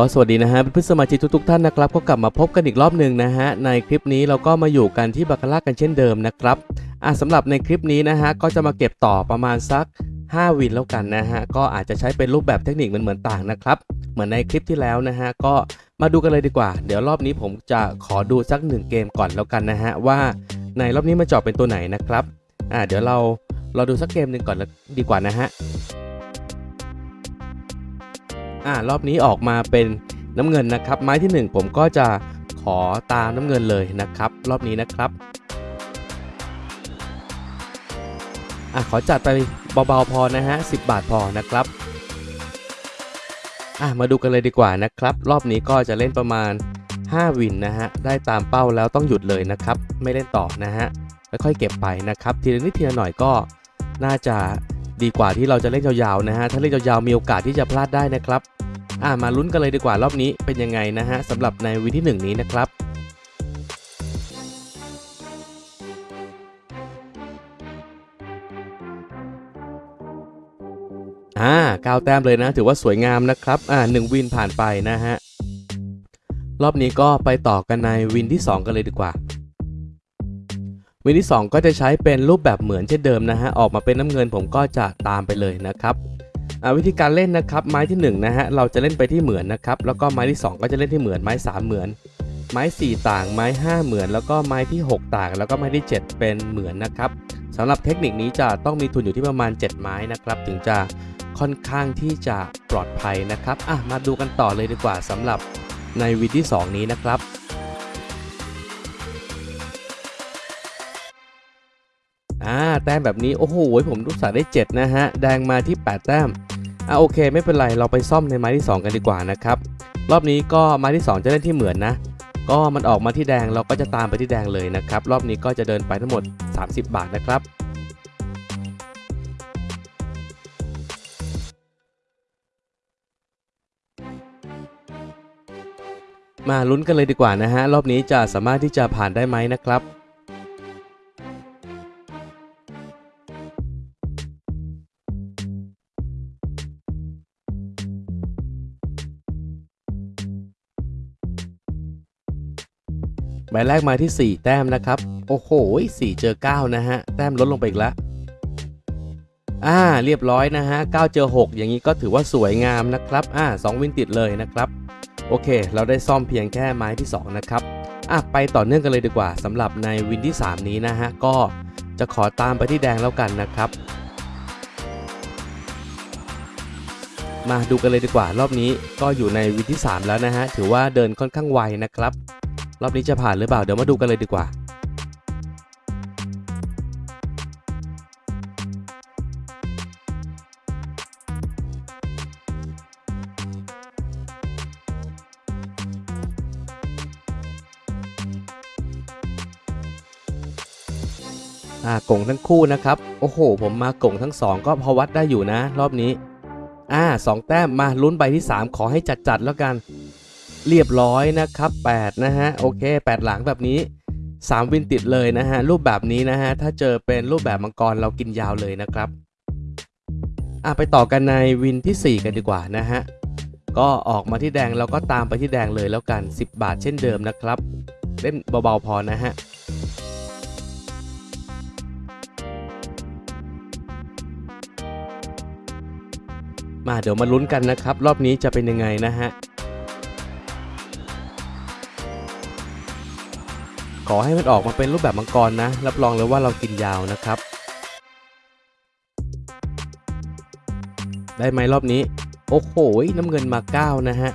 ก็สวัสดีนะฮะเพื่อนสมาชิกทุกๆท่านนะครับก็กลับมาพบกันอีกรอบหนึ่งนะฮะในคลิปนี้เราก็มาอยู่กันที่บาคาร่ากันเช่นเดิมนะครับอะสำหรับในคลิปนี้นะฮะก็จะมาเก็บต่อประมาณสัก 5 วินแล้วกันนะฮะก็อาจจะใช้เป็นรูปแบบเทคนิคมันเหมือนๆต่างนะครับ เหมือนในคลิปที่แล้วนะฮะก็มาดูกันเลยดีกว่า เดี๋ยวรอบนี้ผมจะขอดูสักหนึ่งเกมก่อนแล้วกันนะฮะว่าในรอบนี้มันจาะเป็นตัวไหนนะครับอะเดี๋ยวเราเราดูสักเกมหนึ่งก่อนดีกว่านะฮะ อ่ารอบนี้ออกมาเป็นน้ำเงินนะครับ ไม้ที่ 1 ผมก็จะขอตามน้ำเงินเลยนะครับ รอบนี้นะครับอะขอจัดไปเบาๆพอนะฮะ10 บาทพอนะครับอะมาดูกันเลยดีกว่านะครับ รอบนี้ก็จะเล่นประมาณ 5 วินนะฮะได้ตามเป้าแล้วต้องหยุดเลยนะครับ ไม่เล่นต่อนะฮะค่อยๆเก็บไปนะครับ ทีละนิดทีละหน่อยก็น่าจะ ดีกว่าที่เราจะเล่นยาวๆนะฮะถ้าเล่นยาวๆมีโอกาสที่จะพลาดได้นะครับอ่ามาลุ้นกันเลยดีกว่ารอบนี้เป็นยังไงนะฮะสำหรับในวินที่ 1 นี้นะครับอ่าก้าวแต้มเลยนะ ถือว่าสวยงามนะครับอ่าหนึ่งวินผ่านไปนะฮะรอบนี้ก็ไปต่อกันในวินที่ 2 กันเลยดีกว่า วินที่ 2 ก็จะใช้เป็นรูปแบบเหมือนเช่นเดิมนะฮะออกมาเป็นน้ำเงินผมก็จะตามไปเลยนะครับวิธีการเล่นนะครับไม้ที่1นะฮะเราจะเล่นไปที่เหมือนนะครับแล้วก็ไม้ที่ 2 ก็จะเล่นที่เหมือนไม้ 3 เหมือน ไม้ 4 ต่างไม้ 5 เหมือน แล้วก็ไม้ที่ 6 ต่าง แล้วก็ไม้ที่ 7 เป็นเหมือนนะครับสำหรับเทคนิคนี้จะต้องมีทุนอยู่ที่ประมาณ 7 ไม้นะครับถึงจะค่อนข้างที่จะปลอดภัยนะครับอะมาดูกันต่อเลยดีกว่าสำหรับในวินที่ 2 นี้นะครับ อ่าแต้มแบบนี้โอ้โหผมลูกสาได้ 7 นะฮะ แดงมาที่ 8 แต้มอะโอเค ไม่เป็นไรเราไปซ่อมในไม้ที่ 2 กันดีกว่านะครับ รอบนี้ก็ไม้ที่ 2 จะเล่นที่เหมือนนะ ก็มันออกมาที่แดงเราก็จะตามไปที่แดงเลยนะครับ รอบนี้ก็จะเดินไปทั้งหมด 30 บาทนะครับมาลุ้นกันเลยดีกว่านะฮะ รอบนี้จะสามารถที่จะผ่านได้ไหมนะครับ ใบแรกมาที่ 4 แต้มนะครับ โอ้โห4เจอ 9 นะฮะ แต้มลดลงไปอีกแล้วอ่า เรียบร้อยนะฮะ 9 เจอ 6 อย่างนี้ก็ถือว่าสวยงามนะครับ อ่า 2 วินติดเลยนะครับ โอเค เราได้ซ่อมเพียงแค่ไม้ที่ 2 นะครับ อะ ไปต่อเนื่องกันเลยดีกว่าสำหรับในวินที่ 3 นี้นะฮะ ก็จะขอตามไปที่แดงแล้วกันนะครับ มาดูกันเลยดีกว่า รอบนี้ก็อยู่ในวินที่ 3 แล้วนะฮะ ถือว่าเดินค่อนข้างไวนะครับ รอบนี้จะผ่านหรือเปล่า เดี๋ยวมาดูกันเลยดีกว่า อ่ากงทั้งคู่นะครับ โอ้โห ผมมากงทั้งสองก็พอวัดได้อยู่นะ รอบนี้ อ่าสองแต้มมาลุ้นใบที่ 3 ขอให้จัดๆแล้วกัน เรียบร้อยนะครับ8นะฮะโอเค 8 หลังแบบนี้ 3 วินติดเลยนะฮะรูปแบบนี้นะฮะถ้าเจอเป็นรูปแบบมังกรเรากินยาวเลยนะครับอะไปต่อกันในวินที่ 4 กันดีกว่านะฮะก็ออกมาที่แดงเราก็ตามไปที่แดงเลยแล้วกัน 10 บาทเช่นเดิมนะครับเล่นเบาๆพอนะฮะมาเดี๋ยวมาลุ้นกันนะครับ รอบนี้จะเป็นยังไงนะฮะ ขอให้มันออกมาเป็นรูปแบบมังกรนะ รับรองเลยว่าเรากินยาวนะครับ ได้ไหมรอบนี้ โอ้โหน้ำเงินมา 9 นะฮะ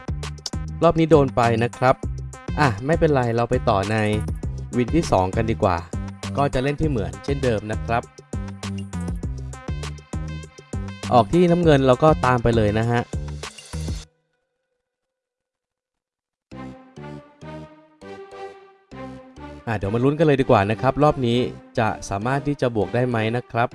รอบนี้โดนไปนะครับ อะ ไม่เป็นไรเราไปต่อในวินที่ 2 กันดีกว่า ก็จะเล่นที่เหมือนเช่นเดิมนะครับ ออกที่น้ำเงินเราก็ตามไปเลยนะฮะ อะเดี๋ยวมาลุ้นกันเลยดีกว่านะครับ รอบนี้จะสามารถที่จะบวกได้ไหมนะครับ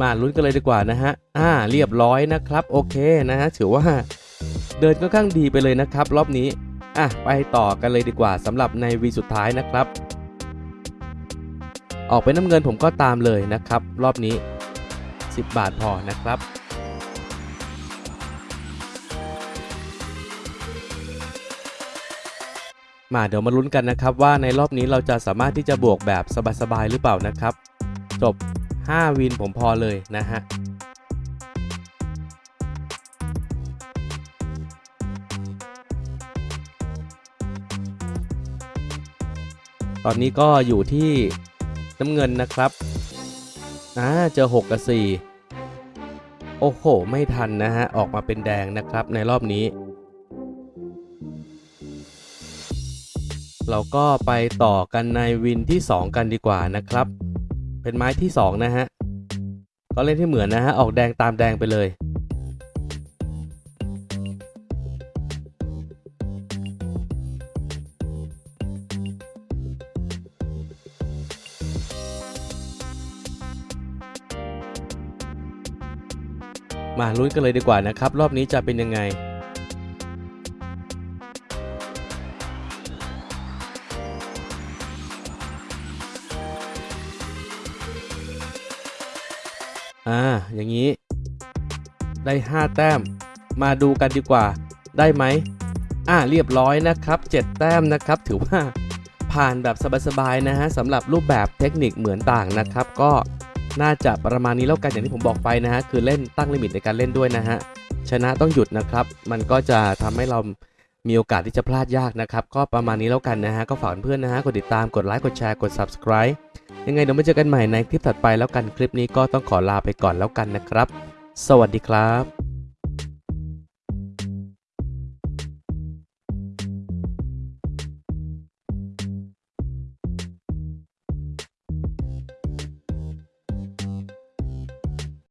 มาลุ้นกันเลยดีกว่านะฮะ อ่า เรียบร้อยนะครับ โอเคนะฮะ ถือว่าเดินค่อนข้างดีไปเลยนะครับ รอบนี้ อะไปต่อกันเลยดีกว่าสำหรับในวีสุดท้ายนะครับ ออกเป็นน้ำเงินผมก็ตามเลยนะครับ รอบนี้ 10 บาทพอนะครับมาเดี๋ยวมาลุ้นกันนะครับว่าในรอบนี้เราจะสามารถที่จะบวกแบบสบายๆหรือเปล่านะครับ จบ 5 วินผมพอเลยนะฮะ ตอนนี้ก็อยู่ที่น้ำเงินนะครับอ่าเจอ 6 กับ 4 โอ้โห ไม่ทันนะฮะ ออกมาเป็นแดงนะครับในรอบนี้ เราก็ไปต่อกันในวินที่ 2 กันดีกว่านะครับ เป็นไม้ที่ 2 นะฮะ ก็เล่นที่เหมือนนะฮะ ออกแดงตามแดงไปเลย มาลุ้นกันเลยดีกว่านะครับ รอบนี้จะเป็นยังไง อ่า อย่างนี้ ได้ 5 แต้ม มาดูกันดีกว่า ได้ไหม อ่า เรียบร้อยนะครับ 7 แต้มนะครับ ถือว่าผ่านแบบสบายๆนะฮะสำหรับรูปแบบเทคนิคเหมือนต่างนะครับ ก็ น่าจะประมาณนี้แล้วกันอย่างที่ผมบอกไปนะฮะคือเล่นตั้งลิมิตในการเล่นด้วยนะฮะชนะต้องหยุดนะครับ มันก็จะทำให้เรามีโอกาสที่จะพลาดยากนะครับ ก็ประมาณนี้แล้วกันนะฮะก็ฝากเพื่อนนะฮะกดติดตามกดไลค์กดแชร์กด subscribe ยังไงเดี๋ยวมาเจอกันใหม่ในคลิปถัดไปแล้วกันคลิปนี้ก็ต้องขอลาไปก่อนแล้วกันนะครับ สวัสดีครับ